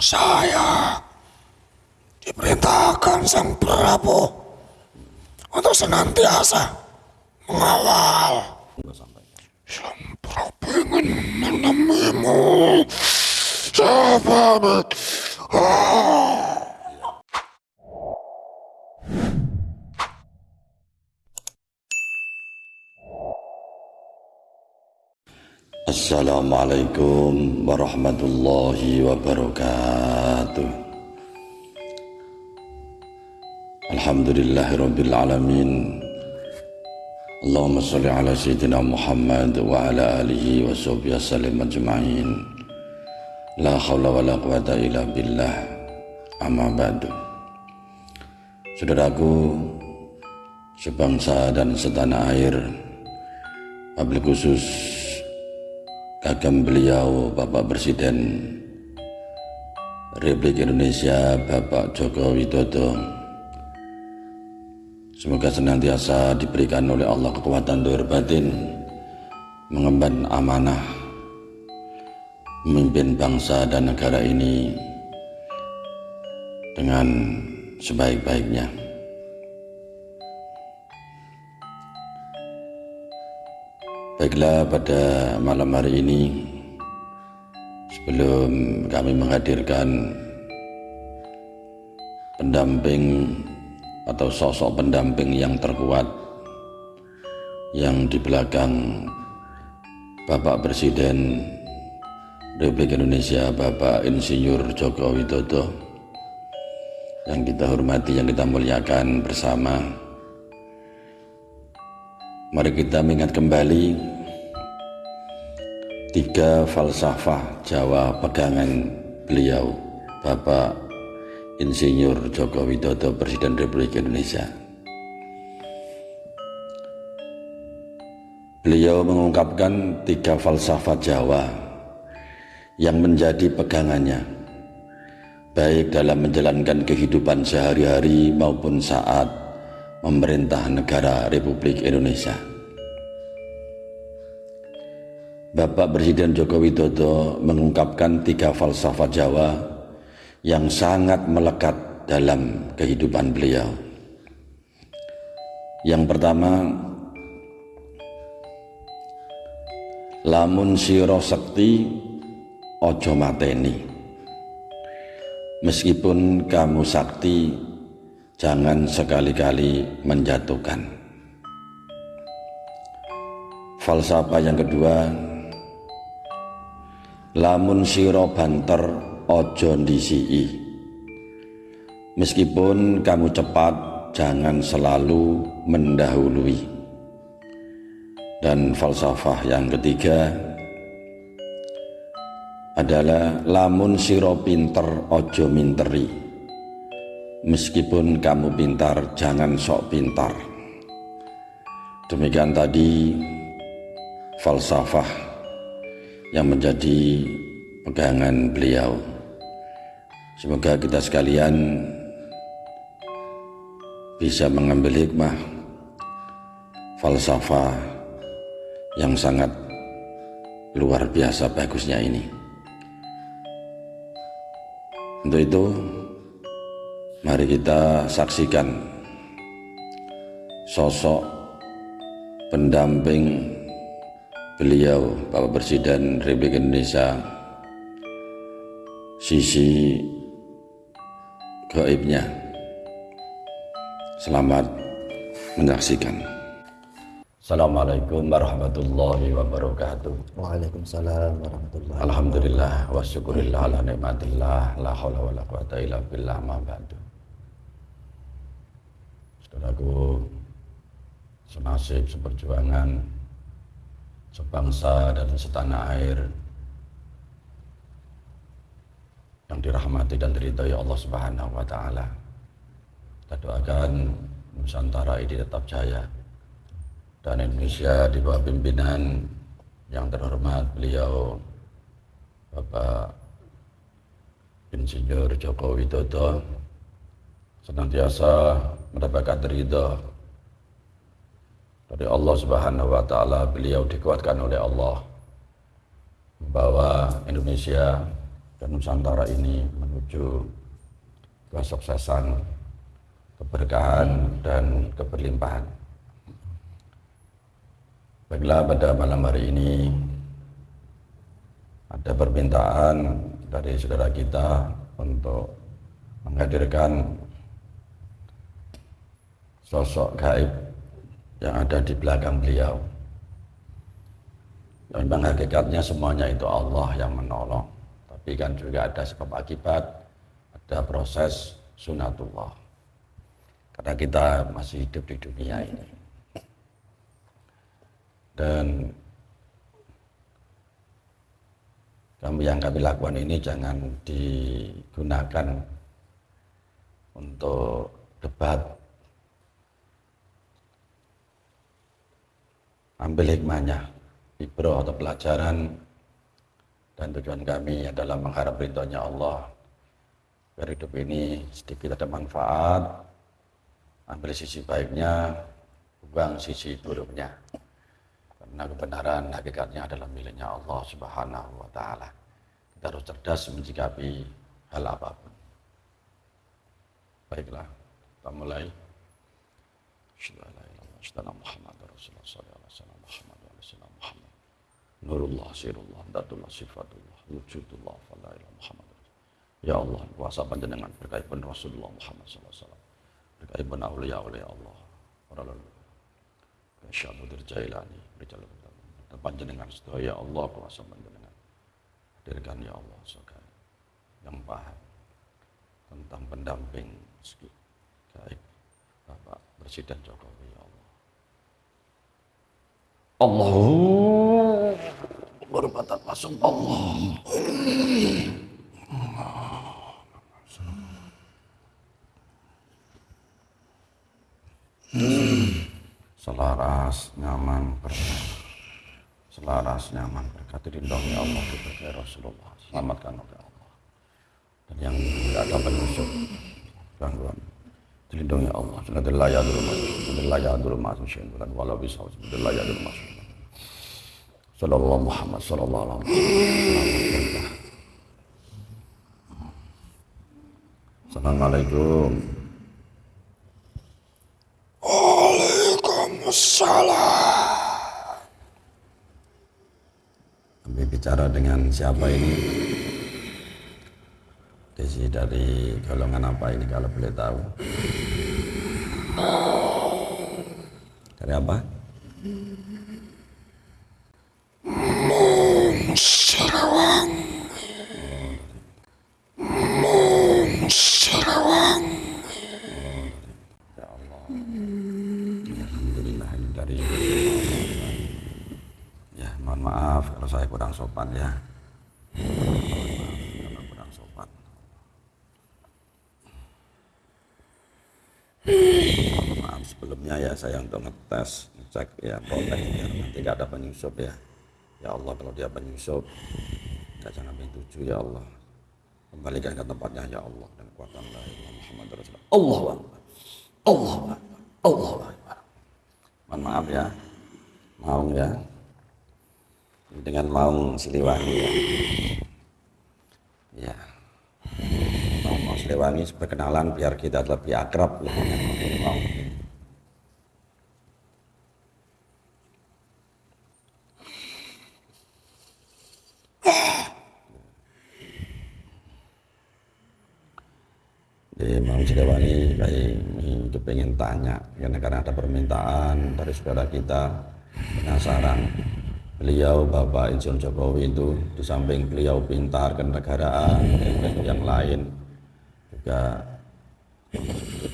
Saya diperintahkan Sang Prabu untuk senantiasa mengawal. Sang Prabu ingin menemuimu. Saya pamit. Ah. Assalamualaikum warahmatullahi wabarakatuh. Alhamdulillahi rabbil alamin. Allahumma salli ala sayyidina Muhammad wa ala alihi wa sahbihi sallim ajma'in. La hawla wa la quwata illa billah. Amma ba'du. Saudaraku sebangsa dan setanah air Wabil khusus kagem beliau Bapak Presiden Republik Indonesia Bapak Joko Widodo. Semoga senantiasa diberikan oleh Allah kekuatan dohir batin mengemban amanah memimpin bangsa dan negara ini dengan sebaik-baiknya Baiklah pada malam hari ini sebelum kami menghadirkan pendamping atau sosok pendamping yang terkuat yang di belakang Bapak Presiden Republik Indonesia Bapak Insinyur Joko Widodo yang kita hormati, yang kita muliakan bersama Mari kita mengingat kembali tiga falsafah Jawa pegangan beliau Bapak Insinyur Joko Widodo Presiden Republik Indonesia. Beliau mengungkapkan tiga falsafah Jawa yang menjadi pegangannya baik dalam menjalankan kehidupan sehari-hari maupun saat memerintah negara Republik Indonesia. Bapak Presiden Joko Widodo mengungkapkan tiga falsafah Jawa yang sangat melekat dalam kehidupan beliau. Yang pertama, lamun siro sekti ojo mateni. Meskipun kamu sakti, jangan sekali-kali menjatuhkan. Falsafah yang kedua, lamun siro banter ojo ndisii. Meskipun kamu cepat, jangan selalu mendahului. Dan falsafah yang ketiga adalah lamun siro pinter ojo minteri Meskipun kamu pintar, jangan sok pintar. Demikian tadi falsafah yang menjadi pegangan beliau. Semoga kita sekalian bisa mengambil hikmah falsafah yang sangat luar biasa bagusnya ini. Untuk itu, Mari kita saksikan sosok pendamping beliau Bapak Presiden Republik Indonesia sisi gaibnya. Selamat menyaksikan. Assalamualaikum warahmatullahi wabarakatuh. Waalaikumsalam warahmatullahi wabarakatuh. Alhamdulillah wa syukurillah ala nikmatillah la haula wa la quwata illa billah ma ba'du. Saudaraku, senasib, seperjuangan, sebangsa dan setanah air yang dirahmati dan diridhoi Allah Subhanahu wa taala. Kita doakan Nusantara ini tetap jaya dan Indonesia di bawah pimpinan yang terhormat beliau Bapak Insinyur Joko Widodo senantiasa mendapatkan ridha dari Allah Subhanahu wa taala beliau dikuatkan oleh Allah membawa Indonesia dan Nusantara ini menuju kesuksesan, keberkahan dan keberlimpahan. Baiklah pada malam hari ini ada permintaan dari saudara kita untuk menghadirkan sosok gaib yang ada di belakang beliau. Dan memang hakikatnya semuanya itu Allah yang menolong. Tapi kan juga ada sebab akibat, ada proses sunatullah. Karena kita masih hidup di dunia ini dan kami yang kami lakukan ini jangan digunakan untuk debat ambil hikmahnya ibro atau pelajaran dan tujuan kami adalah mengharap ridhonya Allah biar hidup ini sedikit ada manfaat ambil sisi baiknya buang sisi buruknya karena kebenaran hakikatnya adalah miliknya Allah Subhanahu wa taala. Kita harus cerdas menyikapi hal apa pun. Baiklah, kita mulai. Muhammad Rasulullah sallallahu alaihi wasallam Muhammad wa Muhammad. Nurullah sirullah datullah sifatullah wujudullah fala ilaha Muhammad. Ya Allah, kuasa panjenengan berkait pun Rasulullah Muhammad sallallahu alaihi wasallam. Berkait pun aulia-aulia Allah. Para lalu. Syahmudir Jailani Rijal dan panjenengan sedaya Allah kuasa panjenengan hadirkan ya Allah sebagai yang paham tentang pendamping gaib Bapak Presiden Jokowi ya Allah Allah berbatan masuk Allah. Selaras nyaman berkah selaras nyaman berkat. Dilindungi Allah diberkahi Rasulullah. Selamatkan oleh Allah. Dan yang tidak ada penyusup gangguan dilindungi Allah. Sudah ya dulu masuk sudah ya dulu masuk bisa sudah ya dulu masuk Sallallahu Muhammad Sallallahu Alaihi Wasallam Assalamualaikum Waalaikumsalam. Kami bicara dengan siapa ini? Desi dari golongan apa ini kalau boleh tahu? Dari apa? Mung Sarawang. Mung Sarawang. maaf kalau saya kurang sopan ya. Maaf sebelumnya ya saya untuk ngetes ngecek ya boleh ya. Nanti gak ada penyusup ya. Ya Allah kalau dia penyusup gak jangan tujuh ya Allah. Kembalikan ke tempatnya ya Allah dan kuatan la Muhammad Rasulullah. Allah Allah Allah mohon maaf ya. Mau ya dengan Maung Siliwangi ya. Ya. Maung, Maung Siliwangi perkenalan biar kita lebih akrab lebih Maung. Jadi Maung Siliwangi itu pengen tanya karena ada permintaan dari saudara kita penasaran beliau Bapak Insinyur Jokowi itu di samping beliau pintar kenegaraan dan yang lain juga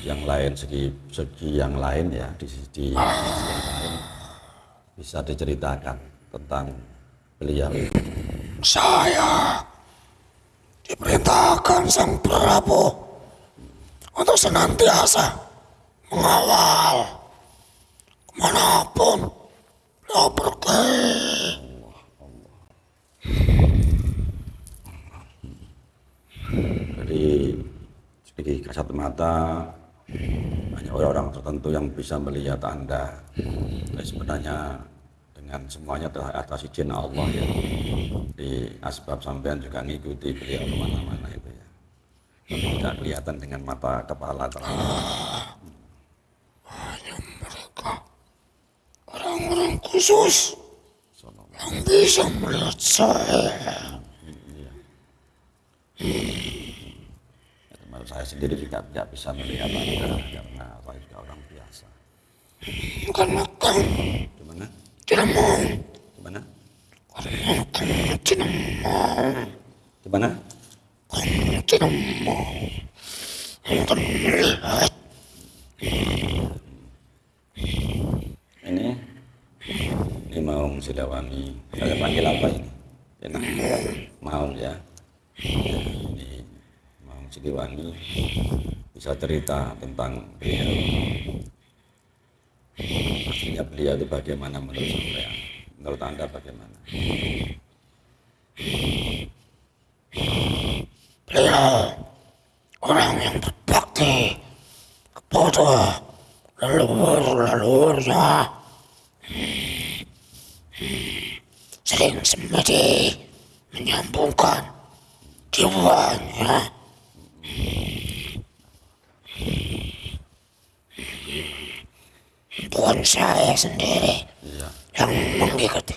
yang lain segi segi yang lain ya di sisi yang lain bisa diceritakan tentang beliau. Saya diperintahkan Sang Prabu untuk senantiasa mengawal ke mana pun beliau pergi. Jadi segi kasat mata hanya orang-orang tertentu yang bisa melihat Anda. Sebenarnya dengan semuanya telah atas izin Allah ya. Di asbab sampean juga ngikuti beliau ke mana-mana itu ya. tidak kelihatan dengan mata kepala atau mereka orang-orang khusus yang bisa melihat saya. termasuk saya sendiri juga tidak bisa melihat anda karena saya juga orang biasa Karena kamu gimana tidak mau, gimana karena kamu tidak mau, gimana kamu tidak mau untuk melihat ini ini Maung Silawangi saya panggil apa ini? Enak Maung ya. Ini Maung Siliwangi bisa cerita tentang beliau. Aslinya beliau itu bagaimana menurut sampean menurut anda bagaimana? Beliau orang yang berbakti kepada leluhur-leluhurnya. Sering semedi menyambungkan jiwanya. Bukan saya sendiri iya yang mengikuti,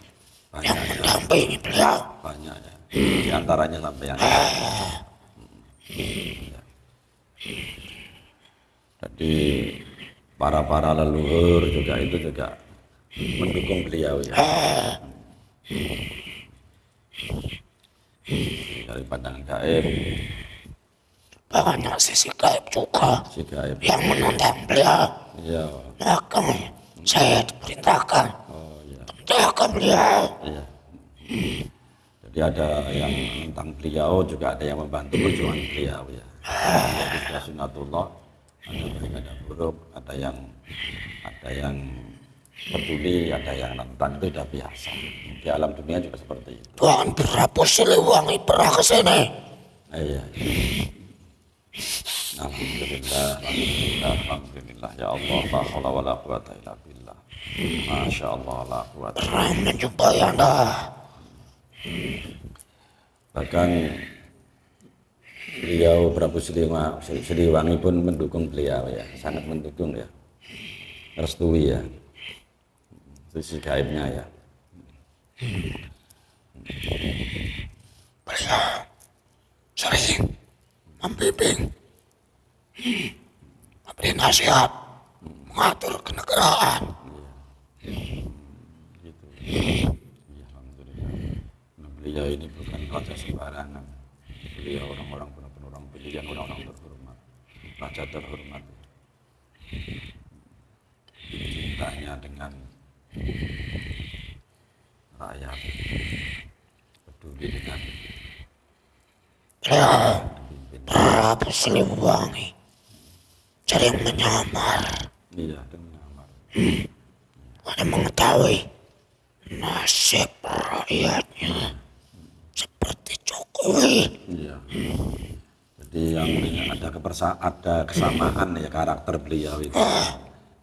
yang banyak ya mendampingi beliau. banyak ya di antaranya sampean Ya. jadi para para leluhur juga itu juga mendukung beliau ya. Dari pandangan gaib. Banyak sisi gaib juga si gaib. yang menentang beliau. iya. Makanya saya diperintahkan oh menjaga beliau. iya. Jadi ada yang tentang beliau juga ada yang membantu perjuangan beliau ya. Jadi sunatullah ada baik ada buruk ada yang ada yang peduli ada yang nentang itu sudah biasa di alam dunia juga seperti itu Tuhan Prabu Siliwangi pernah ke sini. Ah, iya Alhamdulillah, Alhamdulillah, Alhamdulillah, ya Allah, la haula wa la quwata illa billah. Masya Allah, la quwata. Pernah menjumpai Anda. Bahkan beliau Prabu Siliwa- Siliwangi pun mendukung beliau ya, sangat mendukung ya, restui ya, sisi gaibnya ya. Beliau sering membimbing, memberi nasihat, mengatur kenegaraan. Gitu. Ya, Alhamdulillah. Nah, beliau ini bukan raja sembarangan. Beliau orang-orang benar-benar orang pilihan, orang-orang terhormat, raja terhormat. Cintanya dengan rakyat, peduli dengan. Prabu Siliwangi sering menyamar Iya, dengan amar. untuk mengetahui nasib rakyatnya seperti Jokowi. Iya. Jadi yang ada kepersa ada kesamaan ya karakter beliau itu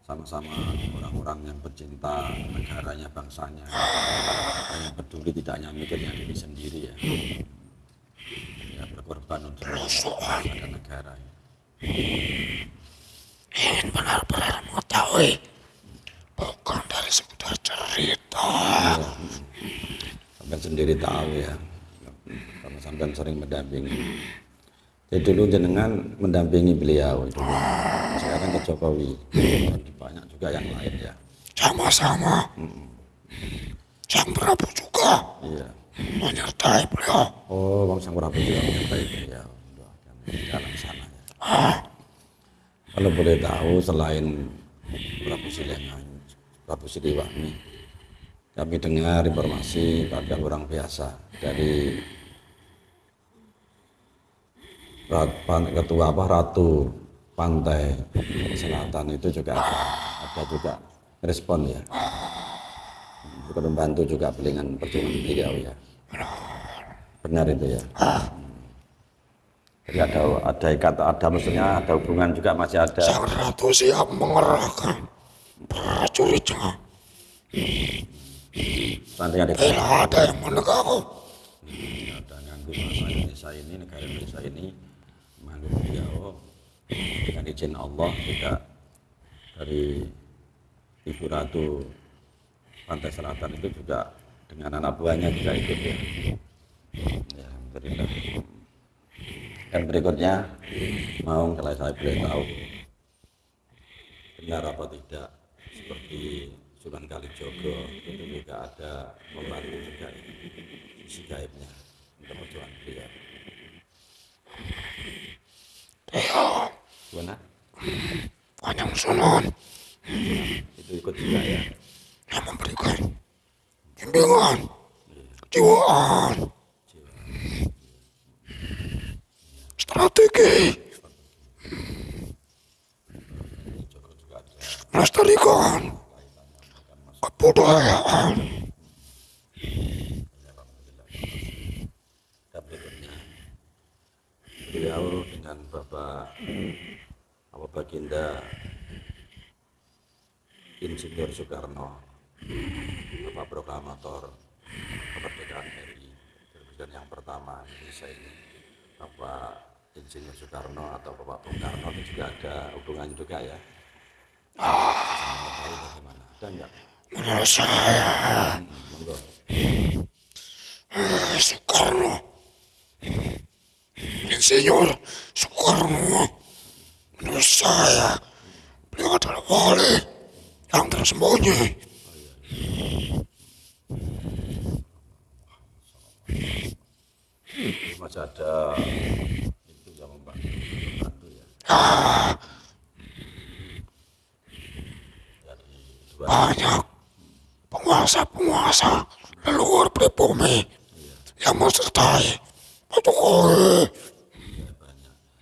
sama-sama orang-orang yang pencinta negaranya bangsanya. Yang peduli tidak hanya mikirnya diri sendiri ya. Ya berkorban untuk bangsa dan negara ya. ingin benar-benar mengetahui bukan dari sekedar cerita. Sampai sendiri tahu ya. Karena sampai sering mendampingi jadi dulu jenengan mendampingi beliau itu. Sekarang ke Jokowi. Banyak juga yang lain ya. Sama-sama. Sang Prabu juga. Iya. Menyertai beliau. Oh, Bang Sang Prabu juga menyertai beliau. Dalam sana ya. Kalau boleh tahu selain Prabu Siliwangi, Prabu Siliwangi, kami dengar informasi ada orang biasa dari ketua apa Ratu Pantai Selatan itu juga ada, ada juga respon ya. Juga membantu juga dengan perjuangan beliau ya. Benar itu ya. Jadi ada ada ikat ada maksudnya ada hubungan juga masih ada. Sang Ratu siap mengerahkan prajuritnya Nanti ada bila ada yang menegakku ada nganggu bangsa Indonesia ini negara Indonesia ini menganggu beliau dengan izin Allah juga dari Ibu Ratu Pantai Selatan itu juga dengan anak buahnya juga ikut ya. Ya. Dan berikutnya mau kalau saya boleh tahu benar apa tidak seperti Sunan Kalijogo itu juga ada membantu juga sisi gaibnya untuk perjuangan beliau. Iya, Gimana? Kanjeng Sunan Itu ikut juga ya. yang memberikan bimbingan, kejiwaan, strategi, melestarikan kebudayaan. beliau dengan Bapak apa Baginda Insinyur Soekarno Bapak Proklamator kemerdekaan RI Presiden yang pertama Indonesia ini. Bapak Insinyur Soekarno atau Bapak Bung Karno itu juga ada hubungan juga ya. Tahu bagaimana? Ada enggak Menurut saya, monggo. Eh, Soekarno, Insinyur Soekarno, menurut saya, beliau adalah wali yang tersembunyi. masih ada itu yang membantu ya Banyak penguasa-penguasa leluhur pribumi. Yang mensertai Pak Jokowi.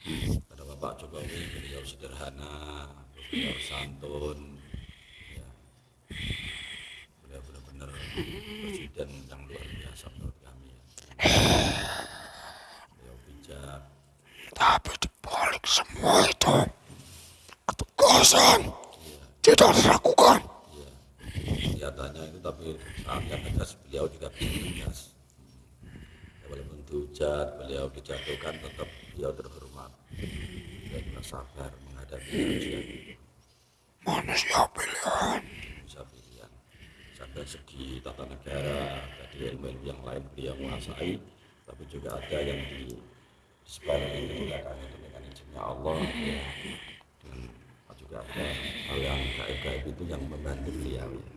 Ya banyak ada Bapak Jokowi beliau sederhana beliau santun ya. Beliau benar-benar presiden yang luar biasa menurut kami ya. Beliau bijak. Tapi di balik semua itu, ketegasan tidak dilakukan. ya kelihatannya itu tapi saatnya tegas beliau juga tegas. Ya, walaupun dihujat beliau dijatuhkan tetap beliau terhormat juga sabar menghadapi ujian Manusia pilihan. bisa pilihan sampai segi tata negara tadi ilmu-ilmu yang lain beliau menguasai tapi juga ada yang di sebaliknya belakang itu dengan izinnya Allah ya dengan juga ada hal yang gaib-gaib itu yang membantu beliau ya.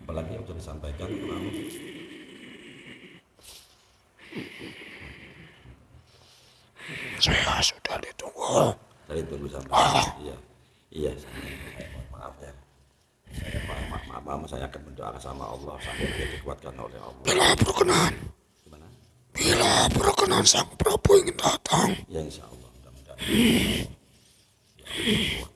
apalagi yang sudah disampaikan kurang Saya sudah ditunggu. dari tunggu sampai iya. Iya saya, saya mohon maaf ya. Saya maaf, maaf, maaf, saya akan mendoakan sama Allah sampai dia dikuatkan oleh Allah. Bila berkenan, gimana? Bila berkenan sang Prabu ingin datang, ya insya Allah mudah-mudahan. Ya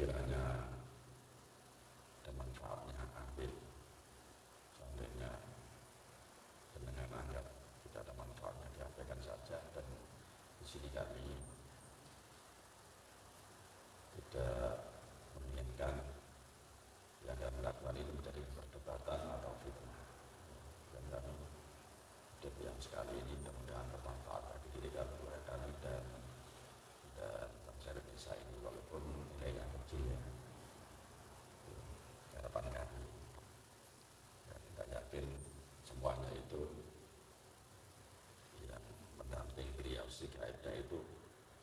Good, I know.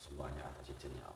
情况下，他就尽量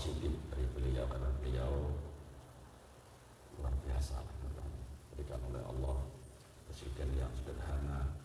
Syibli dari beliau ya, karena beliau luar biasa diberikan oleh Allah presiden yang sederhana.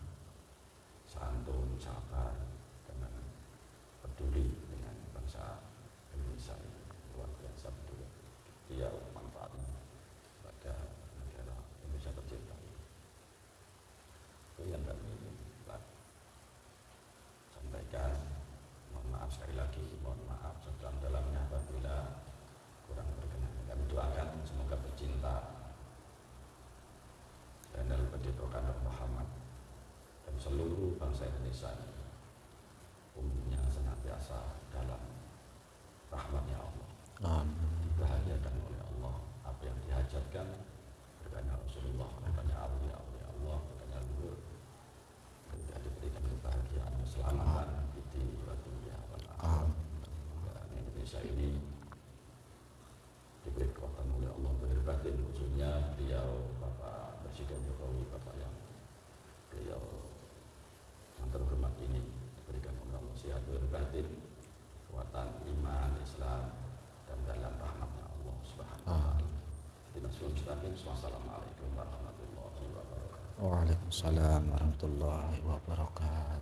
Assalamualaikum Waalaikumsalam warahmatullahi wabarakatuh.